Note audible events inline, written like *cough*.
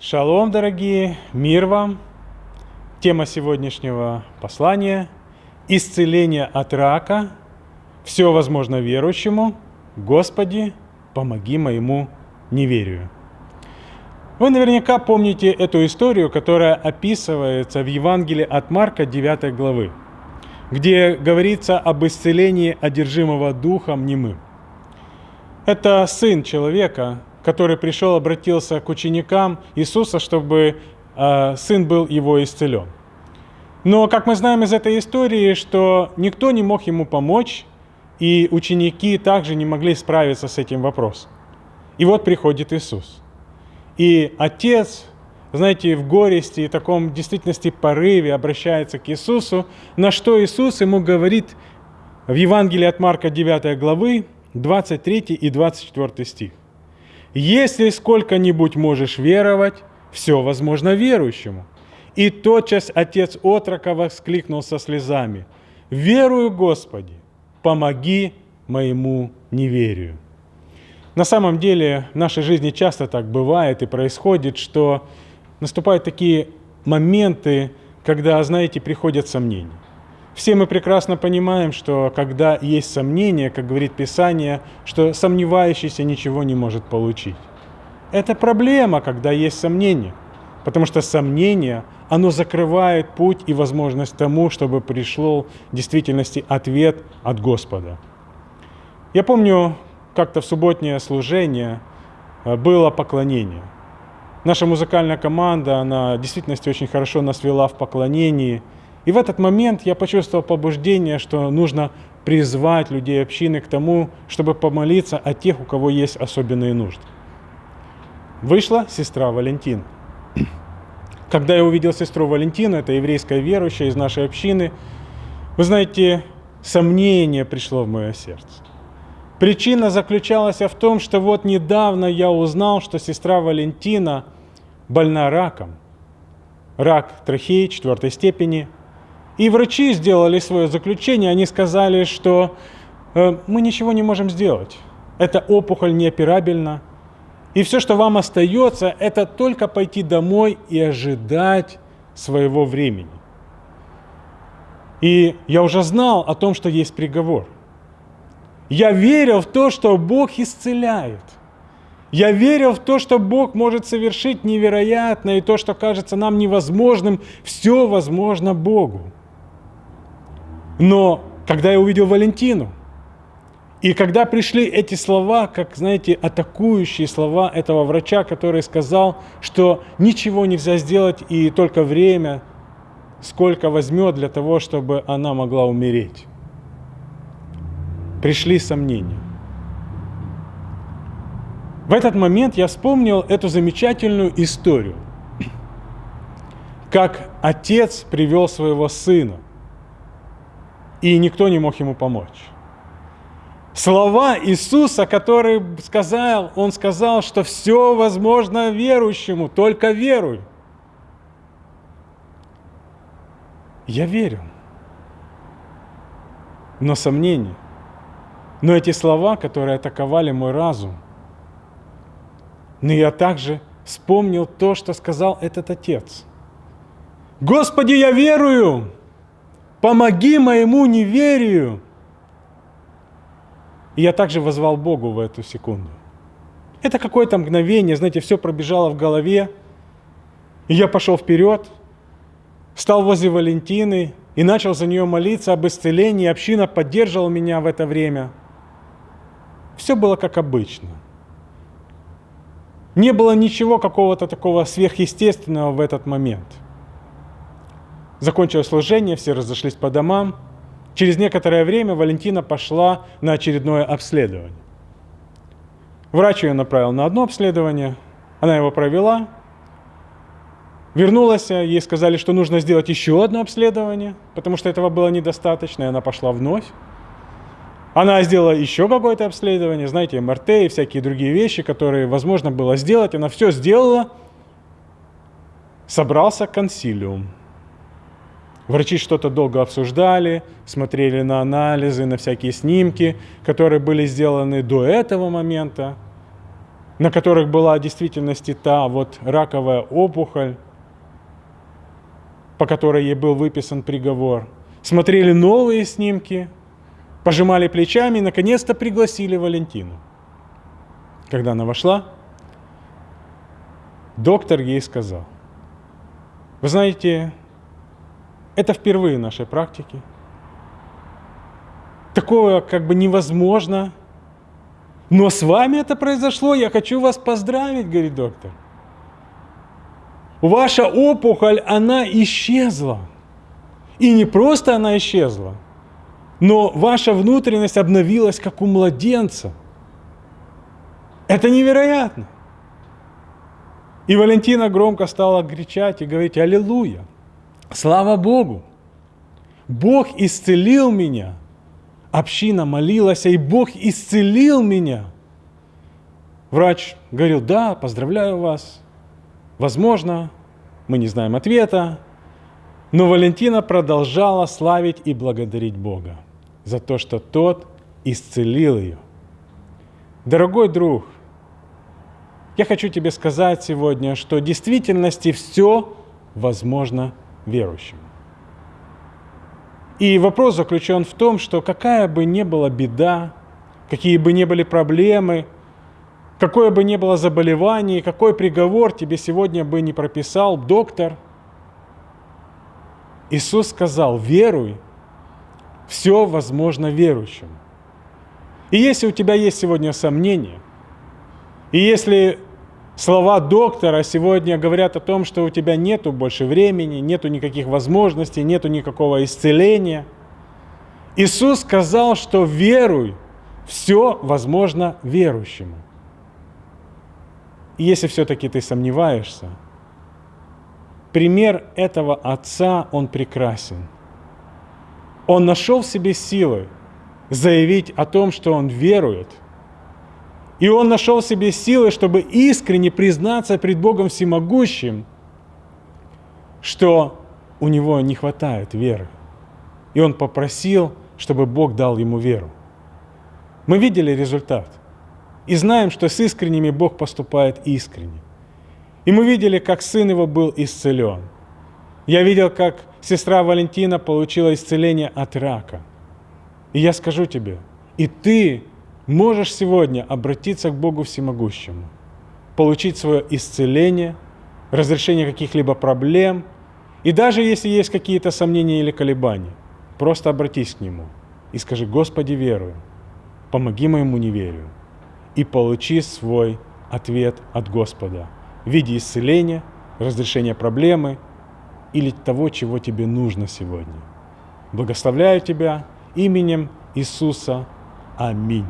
Шалом, дорогие, мир вам. Тема сегодняшнего послания – исцеление от рака. Все возможно верующему. Господи, помоги моему неверию. Вы наверняка помните эту историю, которая описывается в Евангелии от Марка 9 главы, где говорится об исцелении одержимого духом немым. Это сын человека, который пришел, обратился к ученикам Иисуса, чтобы э, сын был его исцелен. Но, как мы знаем из этой истории, что никто не мог ему помочь, и ученики также не могли справиться с этим вопросом. И вот приходит Иисус. И отец, знаете, в горести и таком действительности порыве обращается к Иисусу, на что Иисус ему говорит в Евангелии от Марка 9 главы 23 и 24 стих. Если сколько-нибудь можешь веровать, все возможно верующему. И тотчас отец отрока воскликнул со слезами, «Верую, Господи, помоги моему неверию». На самом деле в нашей жизни часто так бывает и происходит, что наступают такие моменты, когда, знаете, приходят сомнения. Все мы прекрасно понимаем, что когда есть сомнения, как говорит Писание, что сомневающийся ничего не может получить. Это проблема, когда есть сомнения, потому что сомнение, оно закрывает путь и возможность тому, чтобы пришел в действительности ответ от Господа. Я помню, как-то в субботнее служение э, было поклонение. Наша музыкальная команда, она в действительности очень хорошо нас вела в поклонении – и в этот момент я почувствовал побуждение, что нужно призвать людей общины к тому, чтобы помолиться о тех, у кого есть особенные нужды. Вышла сестра Валентин. *clears throat* Когда я увидел сестру Валентину, это еврейская верующая из нашей общины, вы знаете, сомнение пришло в мое сердце. Причина заключалась в том, что вот недавно я узнал, что сестра Валентина больна раком. Рак трахеи четвертой степени – и врачи сделали свое заключение, они сказали, что э, мы ничего не можем сделать. Эта опухоль неоперабельна. И все, что вам остается, это только пойти домой и ожидать своего времени. И я уже знал о том, что есть приговор. Я верил в то, что Бог исцеляет. Я верил в то, что Бог может совершить невероятное, и то, что кажется нам невозможным, все возможно Богу. Но когда я увидел Валентину, и когда пришли эти слова, как, знаете, атакующие слова этого врача, который сказал, что ничего нельзя сделать и только время, сколько возьмет для того, чтобы она могла умереть. Пришли сомнения. В этот момент я вспомнил эту замечательную историю, как отец привел своего сына и никто не мог ему помочь. Слова Иисуса, который сказал, Он сказал, что все возможно верующему, только веруй. Я верю. Но сомнений. Но эти слова, которые атаковали мой разум, но я также вспомнил то, что сказал этот отец. Господи, я верую! Помоги моему неверию. И я также возвал Богу в эту секунду. Это какое-то мгновение, знаете, все пробежало в голове. И я пошел вперед, стал возле Валентины и начал за нее молиться об исцелении. Община поддерживала меня в это время. Все было как обычно. Не было ничего какого-то такого сверхъестественного в этот момент – Закончилось служение, все разошлись по домам. Через некоторое время Валентина пошла на очередное обследование. Врач ее направил на одно обследование, она его провела, вернулась, ей сказали, что нужно сделать еще одно обследование, потому что этого было недостаточно, и она пошла вновь. Она сделала еще какое-то обследование, знаете, МРТ и всякие другие вещи, которые возможно было сделать. Она все сделала. Собрался консилиум. Врачи что-то долго обсуждали, смотрели на анализы, на всякие снимки, которые были сделаны до этого момента. на которых была в действительности та вот раковая опухоль, по которой ей был выписан приговор, смотрели новые снимки, пожимали плечами и, наконец-то, пригласили Валентину. Когда она вошла, доктор ей сказал, вы знаете, это впервые в нашей практике. Такое как бы невозможно. Но с вами это произошло, я хочу вас поздравить, говорит доктор. Ваша опухоль, она исчезла. И не просто она исчезла, но ваша внутренность обновилась, как у младенца. Это невероятно. И Валентина громко стала кричать и говорить «Аллилуйя! Слава Богу! Бог исцелил меня!» Община молилась, и Бог исцелил меня. Врач говорил «Да, поздравляю вас!» Возможно, мы не знаем ответа, но Валентина продолжала славить и благодарить Бога за то, что Тот исцелил ее. Дорогой друг, я хочу тебе сказать сегодня, что в действительности все возможно верующим. И вопрос заключен в том, что какая бы ни была беда, какие бы ни были проблемы, какое бы ни было заболевание, какой приговор тебе сегодня бы не прописал доктор, Иисус сказал, веруй, все возможно верующим. И если у тебя есть сегодня сомнения, и если слова доктора сегодня говорят о том, что у тебя нету больше времени, нету никаких возможностей, нету никакого исцеления. Иисус сказал, что веруй, все возможно верующему. И если все-таки ты сомневаешься, пример этого отца, он прекрасен. Он нашел в себе силы заявить о том, что он верует – и он нашел в себе силы, чтобы искренне признаться пред Богом Всемогущим, что у него не хватает веры. И он попросил, чтобы Бог дал ему веру. Мы видели результат. И знаем, что с искренними Бог поступает искренне. И мы видели, как сын его был исцелен. Я видел, как сестра Валентина получила исцеление от рака. И я скажу тебе, и ты можешь сегодня обратиться к Богу Всемогущему, получить свое исцеление, разрешение каких-либо проблем, и даже если есть какие-то сомнения или колебания, просто обратись к Нему и скажи, Господи, верую, помоги моему неверию, и получи свой ответ от Господа в виде исцеления, разрешения проблемы или того, чего тебе нужно сегодня. Благословляю тебя именем Иисуса. Аминь.